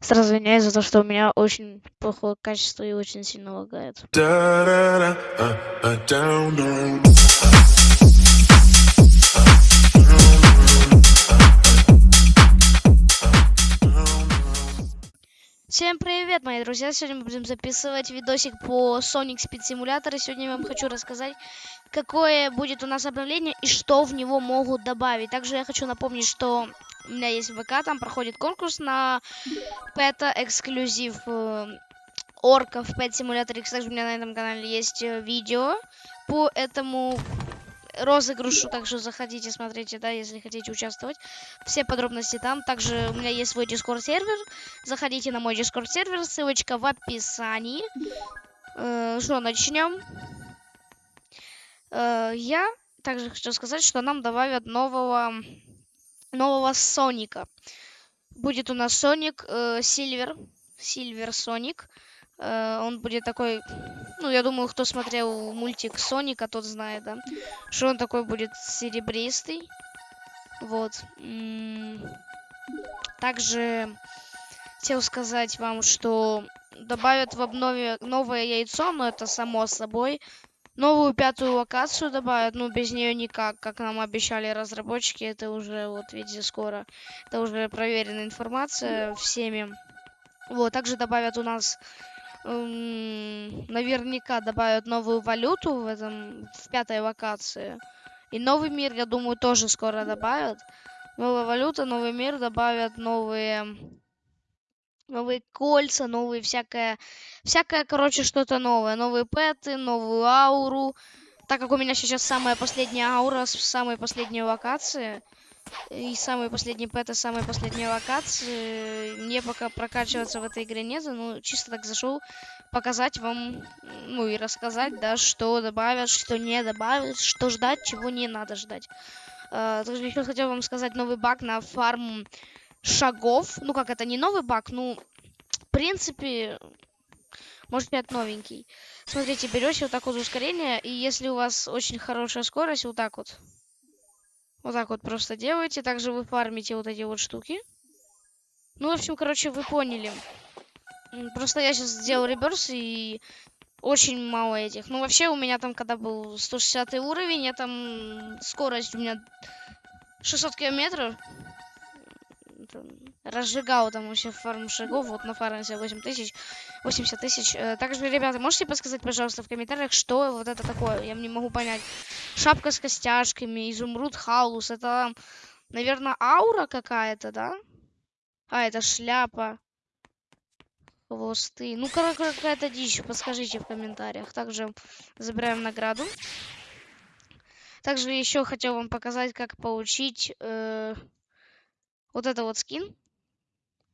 Сразу извиняюсь за то, что у меня очень плохое качество и очень сильно лагает. Привет, мои друзья! Сегодня мы будем записывать видосик по Sonic Speed Simulator. И сегодня я вам хочу рассказать, какое будет у нас обновление и что в него могут добавить. Также я хочу напомнить, что у меня есть ВК, там проходит конкурс на Пэта эксклюзив э, орков Pet Simulator X. Также у меня на этом канале есть э, видео по этому розыгрышу, также заходите, смотрите, да, если хотите участвовать. Все подробности там. Также у меня есть свой Discord сервер. Заходите на мой Discord сервер, ссылочка в описании. Э, что, начнем? Э, я также хочу сказать, что нам добавят нового нового Соника. Будет у нас Соник Сильвер. Сильвер Соник. Он будет такой ну, я думаю, кто смотрел мультик Соника, тот знает, да? Что он такой будет серебристый. Вот. Также хотел сказать вам, что добавят в обнове новое яйцо, но это само собой. Новую пятую локацию добавят, ну без нее никак, как нам обещали разработчики, это уже, вот видите, скоро. Это уже проверенная информация всеми. Вот, также добавят у нас наверняка добавят новую валюту в этом в пятой локации. И новый мир, я думаю, тоже скоро добавят. Новая валюта, новый мир добавят новые новые кольца, новые всякое, всякое, короче, что-то новое. Новые пэты, новую ауру. Так как у меня сейчас самая последняя аура с самой последней локации, и самые последние пэты, самые последние локации. Мне пока прокачиваться в этой игре нет, ну, чисто так зашел показать вам, ну, и рассказать, да, что добавят, что не добавят, что ждать, чего не надо ждать. Uh, также еще хотел вам сказать новый баг на фарм шагов. Ну, как это, не новый баг, ну, в принципе, может быть, новенький. Смотрите, берете вот так вот ускорение, и если у вас очень хорошая скорость, вот так вот, вот так вот просто делаете. Также вы фармите вот эти вот штуки. Ну, в общем, короче, вы поняли. Просто я сейчас сделал реберс и очень мало этих. Ну, вообще, у меня там, когда был 160 уровень, я там скорость у меня 600 километров разжигал там вообще фарм шагов, вот на фарме 8 тысяч, 80 тысяч. Э, также, ребята, можете подсказать, пожалуйста, в комментариях, что вот это такое? Я не могу понять. Шапка с костяшками, изумруд хаус, это, наверное, аура какая-то, да? А, это шляпа. Хвосты. Ну, какая-то дичь, подскажите в комментариях. Также забираем награду. Также еще хотел вам показать, как получить э, вот это вот скин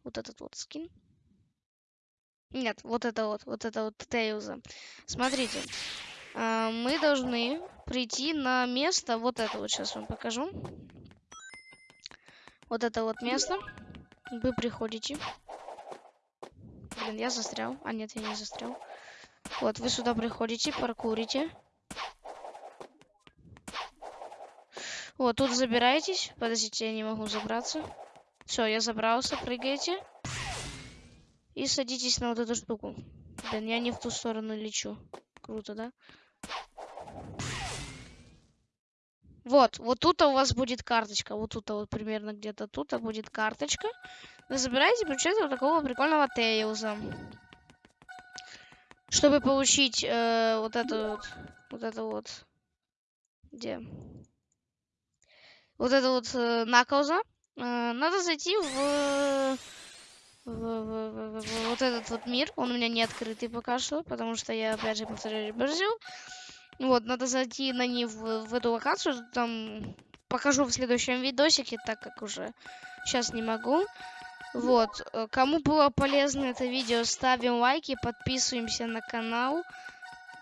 вот этот вот скин. Нет, вот это вот, вот это вот Тейлза. Смотрите, э, мы должны прийти на место, вот это вот сейчас вам покажу. Вот это вот место. Вы приходите. Блин, я застрял. А, нет, я не застрял. Вот, вы сюда приходите, паркурите. Вот, тут забираетесь. Подождите, я не могу забраться. Все, я забрался, прыгаете. И садитесь на вот эту штуку. Блин, я не в ту сторону лечу. Круто, да? Вот, вот тут у вас будет карточка. Вот тут вот примерно где-то тут будет карточка. Вы забираете, получаете вот такого прикольного Тейлза. Чтобы получить э, вот это вот, вот это вот, где? Вот это вот э, Наклза. Э, надо зайти в, в, в, в, в вот этот вот мир. Он у меня не открытый пока что, потому что я, опять же, повторяю, реберзил. Вот, надо зайти на них в, в эту локацию. Там покажу в следующем видосике, так как уже сейчас не могу. Вот, э, кому было полезно это видео, ставим лайки, подписываемся на канал.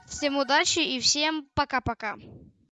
Всем удачи и всем пока-пока.